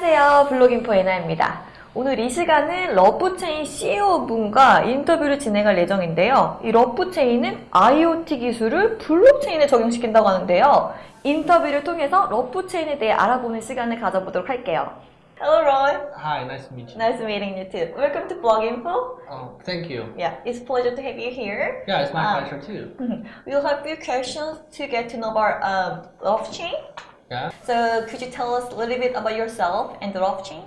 안녕하세요. 블로깅포 에나입니다. 오늘 이 시간은 러프체인 CEO 분과 인터뷰를 진행할 예정인데요. 이 러프체인은 IoT 기술을 블록체인에 적용시킨다고 하는데요. 인터뷰를 통해서 러프체인에 대해 알아보는 시간을 가져보도록 할게요. Hello, Roy. Hi, nice to meet you. Nice meeting you too. Welcome to Bloginfo. Oh, thank you. Yeah, it's a pleasure to have you here. Yeah, it's my Ah. pleasure too. We'll have a few questions to get to know about um, blockchain. Yeah. So could you tell us a little bit about yourself and the blockchain?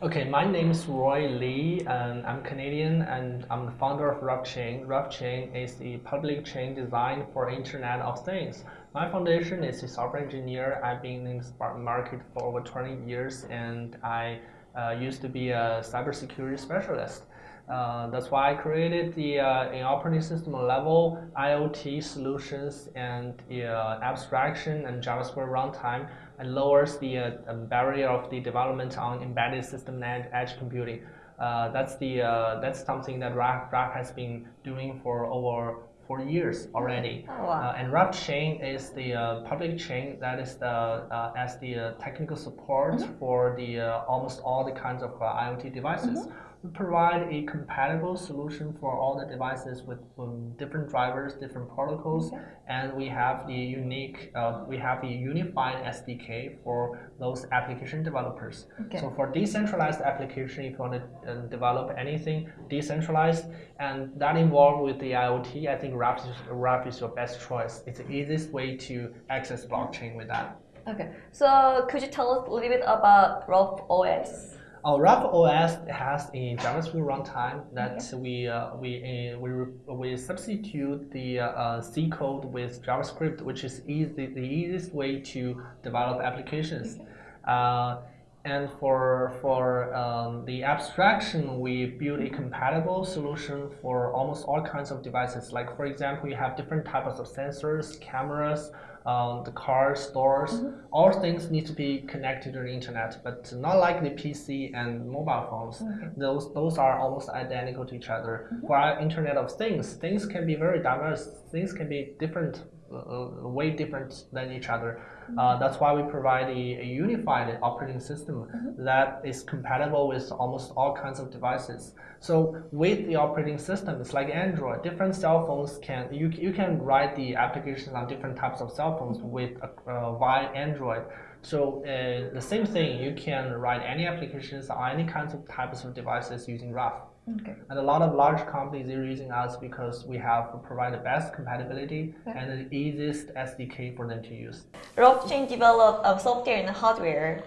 Okay, my name is Roy Lee, and I'm Canadian, and I'm the founder of RuffChain. RuffChain is a public chain designed for Internet of Things. My foundation is a software engineer. I've been in the market for over 20 years, and I uh, used to be a cybersecurity specialist. Uh, that's why I created the uh, in operating system level IoT solutions and uh, abstraction and JavaScript runtime and lowers the uh, um, barrier of the development on embedded system and edge computing. Uh, that's the uh, that's something that Ruff, Ruff has been doing for over four years already. Oh, wow. And Ruff chain is the uh, public chain that is the uh, as the uh, technical support for the uh, almost all the kinds of uh, IoT devices. We provide a compatible solution for all the devices with um, different drivers, different protocols, and we have the unique, uh, we have a unified SDK for those application developers. Okay. So for decentralized application, if you want to uh, develop anything decentralized and that involved with the IoT, I think Ruff is, is your best choice. It's the easiest way to access blockchain with that. Okay, so could you tell us a little bit about Ruff OS? Our Ruff OS has a JavaScript runtime that we uh, we uh, we we substitute the uh, uh, C code with JavaScript, which is easy the easiest way to develop applications. Uh, and for for um, the abstraction, we build a compatible solution for almost all kinds of devices. Like for example, you have different types of sensors, cameras, um, the car stores. Mm-hmm. All things need to be connected to the internet, but not like the PC and mobile phones. Mm-hmm. Those those are almost identical to each other. Mm-hmm. For our Internet of Things, things can be very diverse. Things can be different, uh, way different than each other. Uh, that's why we provide a, a unified operating system that is compatible with almost all kinds of devices. So with the operating system, it's like Android. Different cell phones can you you can write the applications on different types of cell phones with uh, via Android. So uh, the same thing, you can write any applications on any kinds of types of devices using Ruff. Okay. And a lot of large companies are using us because we have provide the best compatibility and the easiest SDK for them to use. Blockchain developed um, software and hardware.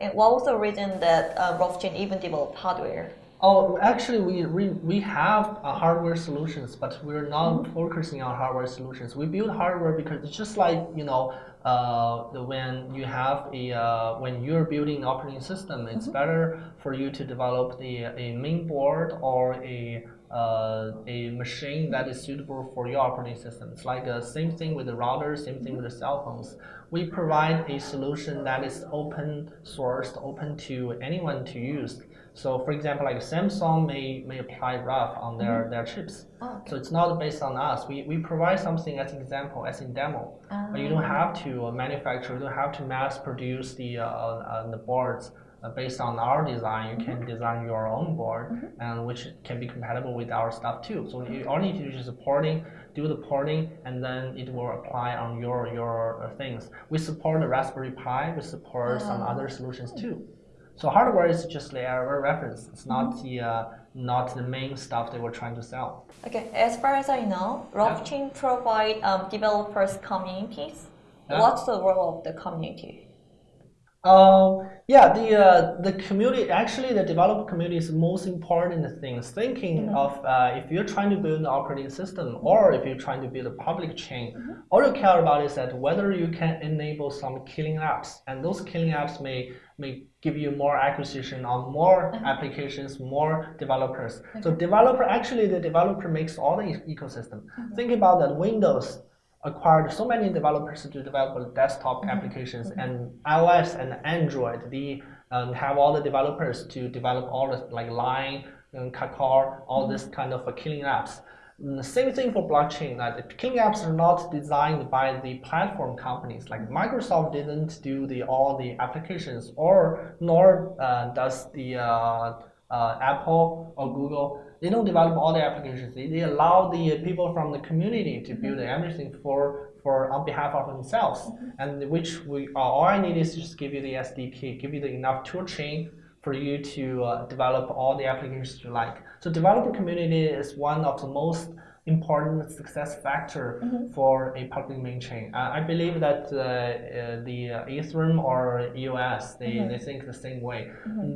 And what was the reason that uh, Blockchain even developed hardware? Oh, actually, we we, we have uh, hardware solutions, but we're not focusing on hardware solutions. We build hardware because it's just like you know, uh, when you have a uh, when you're building an operating system, it's better for you to develop the a main board or a uh, a machine that is suitable for your operating system. It's like the same thing with the router, same thing with the cell phones. We provide a solution that is open sourced, open to anyone to use. So, for example, like Samsung may, may apply Ruff on their, their chips. Oh, okay. So it's not based on us. We, we provide something as an example, as in demo. But you don't have to uh, manufacture, you don't have to mass produce the, uh, uh, the boards uh, based on our design. You can design your own board, and which can be compatible with our stuff too. So you only need to do the porting, do the porting, and then it will apply on your your uh, things. We support the Raspberry Pi. We support some other solutions too. So hardware is just the a reference. It's not the uh, not the main stuff they were trying to sell. Okay, as far as I know, Blockchain provide um, developers communities. Yeah. What's the role of the community? Um, yeah, the uh, the community actually the developer community is the most important thing. Thinking of uh, if you're trying to build an operating system or if you're trying to build a public chain, all you care about is that whether you can enable some killing apps, and those killing apps may may give you more acquisition on more applications, more developers. So developer actually the developer makes all the ecosystem. Think about that Windows acquired so many developers to develop desktop applications and iOS and Android. They um, have all the developers to develop all the like Line and Kakao, all this kind of uh, killing apps. Mm, The same thing for blockchain. Like the killing apps are not designed by the platform companies. Like Microsoft didn't do the all the applications, or nor uh, does the uh, uh, Apple or Google. They don't develop all the applications. They, they allow the people from the community to build everything for for on behalf of themselves. And which we all I need is just give you the SDK, give you the enough tool chain for you to uh, develop all the applications you like. So developer community is one of the most important success factor for a public main chain. I, I believe that uh, uh, the uh, Ethereum or EOS, they, they think the same way.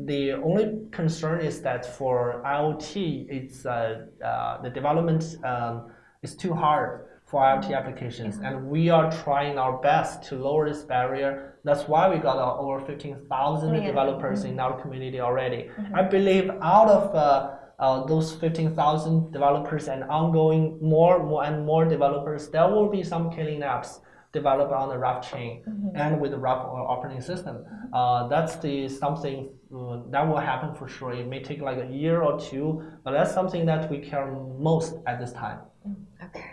The only concern is that for IoT, it's uh, uh, the development um, is too hard for IoT applications, and we are trying our best to lower this barrier. That's why we got uh, over 15,000 Yeah. developers in our community already. I believe out of uh, uh, those 15,000 developers and ongoing more, more and more developers, there will be some killing apps developed on the Ruff chain and with the Ruff operating system. Uh, that's the something uh, that will happen for sure. It may take like a year or two, but that's something that we care most at this time. Okay.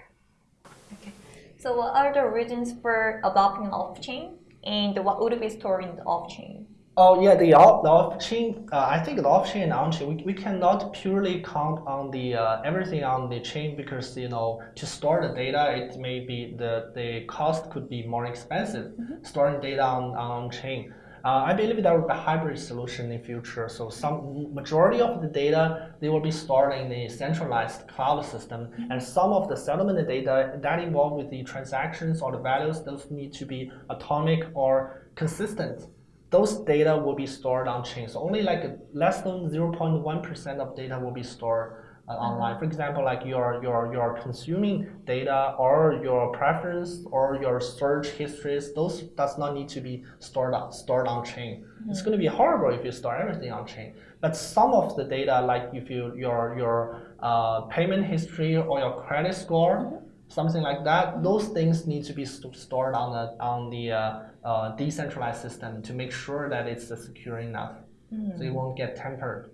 Okay. So what are the reasons for adopting off-chain and what would be stored in the off-chain? Oh yeah, the off-chain. Uh, I think the off chain and on chain. We, we cannot purely count on the uh, everything on the chain because you know to store the data, it may be the the cost could be more expensive storing data on on chain. Uh, I believe there will be a hybrid solution in future. So some majority of the data they will be stored in the centralized cloud system, and some of the settlement data that involved with the transactions or the values, those need to be atomic or consistent those data will be stored on chain. So only like less than 0.1% of data will be stored uh, online. For example, like your your your consuming data or your preference or your search histories, those does not need to be stored on stored on chain. It's going to be horrible if you store everything on chain. But some of the data, like if you your your uh, payment history or your credit score, something like that. Those things need to be st- stored on the on the uh, uh, decentralized system to make sure that it's uh, secure enough, so it won't get tampered.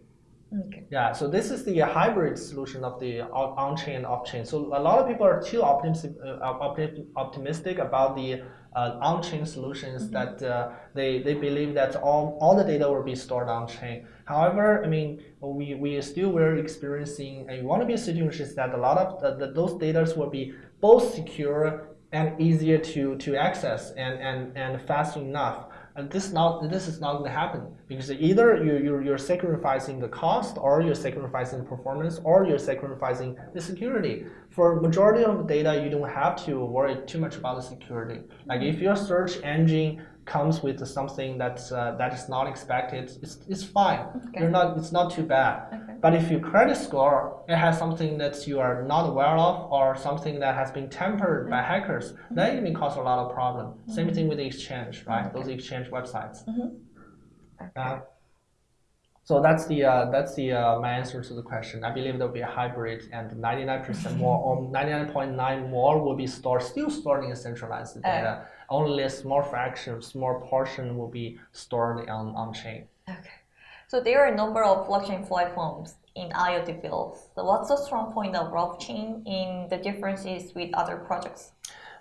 Okay. Yeah, so this is the hybrid solution of the on- on-chain and off-chain. So a lot of people are too optimistic, uh, optimistic about the uh, on-chain solutions that uh, they, they believe that all, all the data will be stored on-chain. However, I mean, we, we still were experiencing a want to be a situation that a lot of the, the, those data will be both secure and easier to, to access and, and, and fast enough. And this not this is not going to happen because either you you're, you're sacrificing the cost, or you're sacrificing performance, or you're sacrificing the security. For majority of data, you don't have to worry too much about the security. Like if your search engine comes with something that's uh, that is not expected, it's, it's fine. Okay. You're not it's not too bad. Okay. But if your credit score it has something that you are not aware of or something that has been tampered by hackers, then it may cause a lot of problem. Same thing with the exchange, right? Those exchange websites. Uh, so that's the uh, that's the uh, my answer to the question. I believe there'll be a hybrid, and 99% more or 99.9 more will be stored still stored in centralized data. Only a small fraction, small portion will be stored on on chain. Okay. So there are a number of blockchain platforms in IoT fields. So what's the strong point of blockchain in the differences with other projects?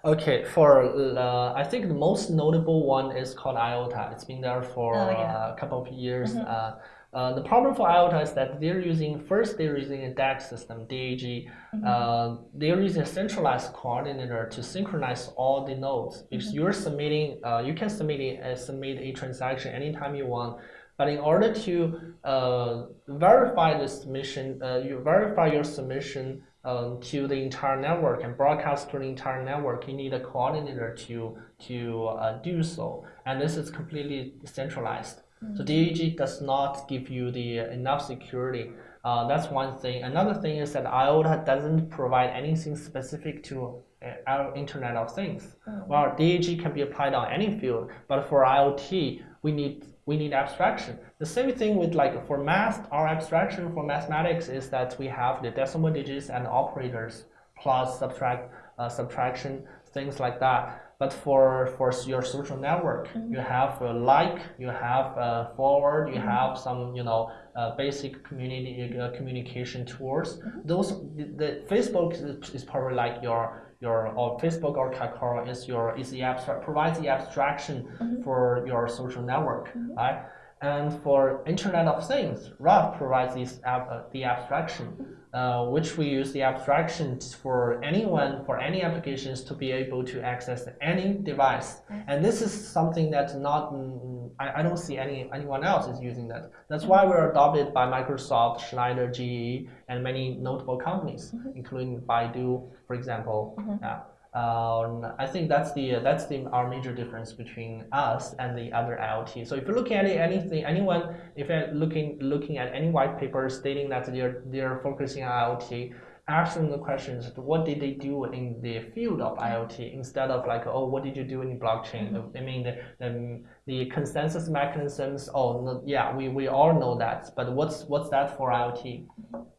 Okay, for uh, I think the most notable one is called IOTA. It's been there for Oh, yeah. uh, a couple of years. Uh, uh, the problem for IOTA is that they're using first they're using a DAG system, DAG. Uh, they're using a centralized coordinator to synchronize all the nodes because you're submitting. Uh, you can submit a, uh, submit a transaction anytime you want. But in order to uh, verify the submission, uh, you verify your submission um, to the entire network and broadcast to the entire network, you need a coordinator to to uh, do so. And this is completely centralized. So DAG does not give you the enough security. Uh, that's one thing. Another thing is that IOTA doesn't provide anything specific to uh, our Internet of Things. Well, DAG can be applied on any field, but for IoT, we need we need abstraction. The same thing with like for math, our abstraction for mathematics is that we have the decimal digits and operators plus subtract uh, subtraction things like that. But for for your social network, mm-hmm. you have a like, you have a forward, you mm-hmm. have some you know uh, basic community uh, communication tools. Mm-hmm. Those the, the Facebook is, is probably like your your or Facebook or Kakao is your is the abstract provides the abstraction for your social network, right? And for Internet of Things, Ruff provides this ab, uh, the abstraction, uh, which we use the abstraction for anyone, for any applications to be able to access any device. And this is something that's not, mm, I, I don't see any anyone else is using that. That's why we're adopted by Microsoft, Schneider, GE, and many notable companies, including Baidu, for example. Yeah. Um, I think that's the that's the our major difference between us and the other IoT. So if you're looking at anything, anyone, if you're looking looking at any white paper stating that they're they're focusing on IoT, ask them the questions: What did they do in the field of IoT instead of like, oh, what did you do in blockchain? I mean, the, the the consensus mechanisms. Oh, no, yeah, we, we all know that, but what's what's that for IoT?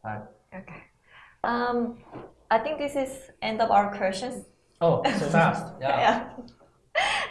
Right. Okay. Um, I think this is end of our questions. Oh, so fast. Yeah. Yeah.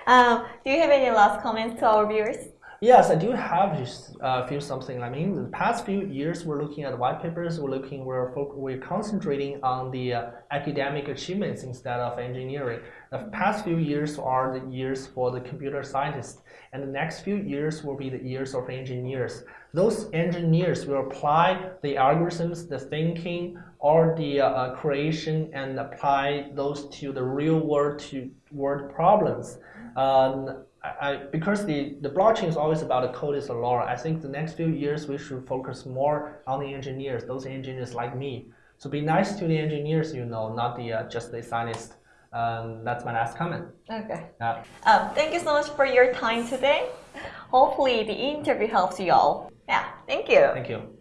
Um, do you have any last comments to our viewers? Yes, I do have just uh, few something. I mean, the past few years, we're looking at white papers. We're looking, we're we're concentrating on the uh, academic achievements instead of engineering. The past few years are the years for the computer scientists, and the next few years will be the years of engineers. Those engineers will apply the algorithms, the thinking, or the uh, creation, and apply those to the real world to world problems. Um, I, I, because the, the blockchain is always about the code is a law, I think the next few years we should focus more on the engineers, those engineers like me. So be nice to the engineers, you know, not the uh, just the scientists. Um, that's my last comment. Okay. Yeah. Um, thank you so much for your time today. Hopefully the interview helps you all. Yeah, thank you. Thank you.